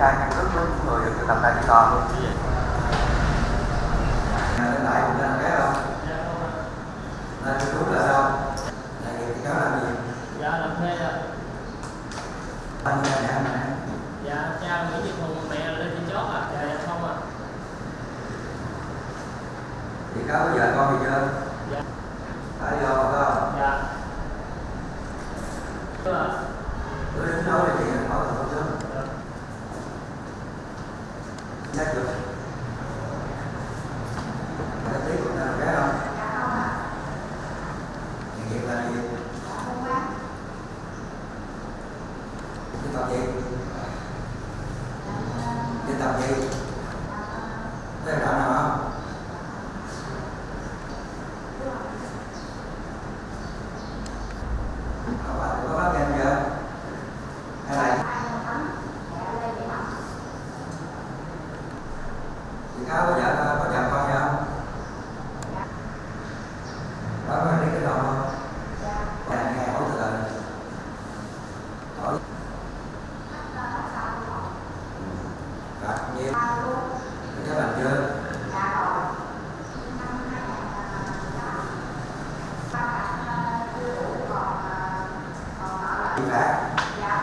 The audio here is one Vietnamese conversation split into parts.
tra căn cước với những người được triệu tập tại phiên tòa luôn lên lại cũng lên cái không? Lên cái đúng là đâu là nghiệp thì cáo làm gì? Dạ làm thuê ạ. Anh nhà nhà mà dạ cha nguyễn việt hùng mẹ là lê thị chót ạ dạ dạ không ạ. Thì cáo vợ con gì chưa? Dạ. Phải do không? Dạ. Tôi đến là chuyện hỏi là không sớm Thank you được cái tí của làm cái không nghề nghiệp là gì đi tập gì đi tập gì có đạo nào không có bạn có bác em chưa hay là cáo có vợ có vợ con gì không? Đó có đi cái đầu không? Nhà nghe hỏi từ từ. Hỏi. Rồi, nhiêu Thì các bạn chưa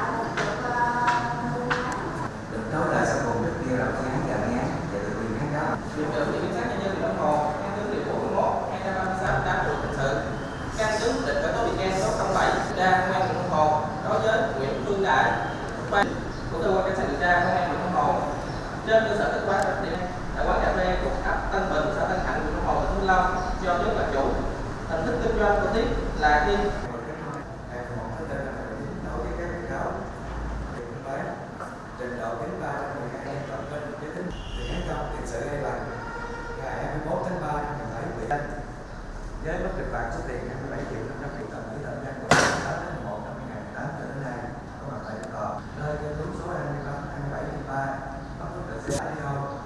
vi tra công an quận Hồ đối với Nguyễn Phương Đại, ban của cơ quan cảnh sát điều tra công an quận Hồ trên cơ sở kết quả đặc điểm tại quán cà phê thuộc ấp Tân Bình, xã Tân Hạnh, huyện Long Hồ, tỉnh Vĩnh Long do nhóm là chủ. Hình thức kinh doanh của tiếp là khi với mức kịch bản số tiền 27 triệu 500 triệu đồng với thời gian từ tháng 8 đến một năm 2018 cho đến nay. Có mặt tại Đức nơi trên đúng số 23 23 bắt được xe đi hôn